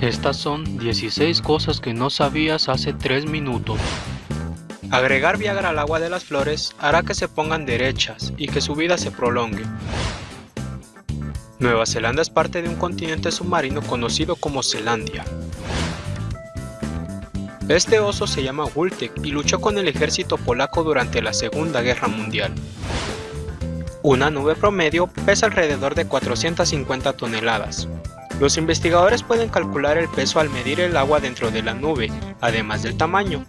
Estas son 16 cosas que no sabías hace 3 minutos. Agregar Viagra al agua de las flores hará que se pongan derechas y que su vida se prolongue. Nueva Zelanda es parte de un continente submarino conocido como Zelandia. Este oso se llama Wultek y luchó con el ejército polaco durante la Segunda Guerra Mundial. Una nube promedio pesa alrededor de 450 toneladas. Los investigadores pueden calcular el peso al medir el agua dentro de la nube, además del tamaño.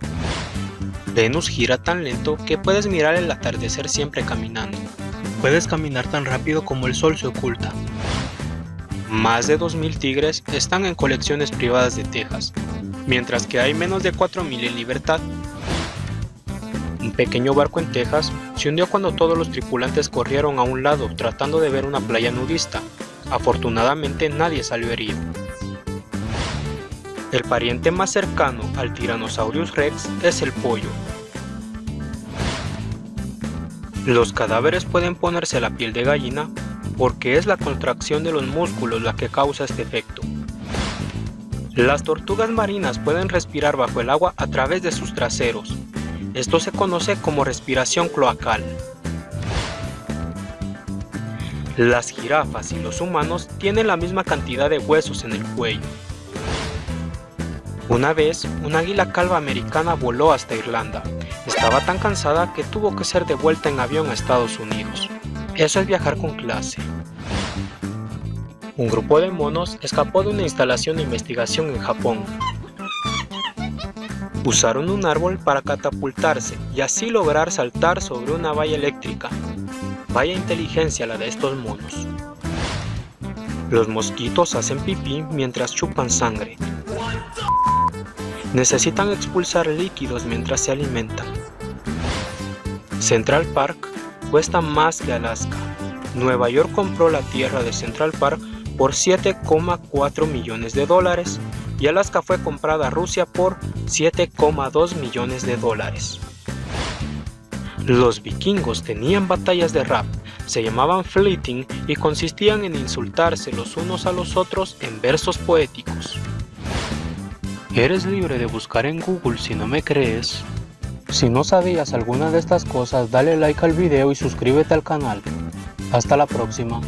Venus gira tan lento que puedes mirar el atardecer siempre caminando. Puedes caminar tan rápido como el sol se oculta. Más de 2.000 tigres están en colecciones privadas de Texas, mientras que hay menos de 4.000 en libertad. Un pequeño barco en Texas se hundió cuando todos los tripulantes corrieron a un lado tratando de ver una playa nudista. Afortunadamente nadie salió herido. El pariente más cercano al Tyrannosaurus rex es el pollo. Los cadáveres pueden ponerse la piel de gallina porque es la contracción de los músculos la que causa este efecto. Las tortugas marinas pueden respirar bajo el agua a través de sus traseros. Esto se conoce como respiración cloacal. Las jirafas y los humanos tienen la misma cantidad de huesos en el cuello. Una vez, un águila calva americana voló hasta Irlanda. Estaba tan cansada que tuvo que ser devuelta en avión a Estados Unidos. Eso es viajar con clase. Un grupo de monos escapó de una instalación de investigación en Japón. Usaron un árbol para catapultarse y así lograr saltar sobre una valla eléctrica. Vaya inteligencia la de estos monos. Los mosquitos hacen pipí mientras chupan sangre. Necesitan expulsar líquidos mientras se alimentan. Central Park cuesta más que Alaska. Nueva York compró la tierra de Central Park por 7,4 millones de dólares y Alaska fue comprada a Rusia por 7,2 millones de dólares. Los vikingos tenían batallas de rap, se llamaban fleeting y consistían en insultarse los unos a los otros en versos poéticos. Eres libre de buscar en Google si no me crees. Si no sabías alguna de estas cosas, dale like al video y suscríbete al canal. Hasta la próxima.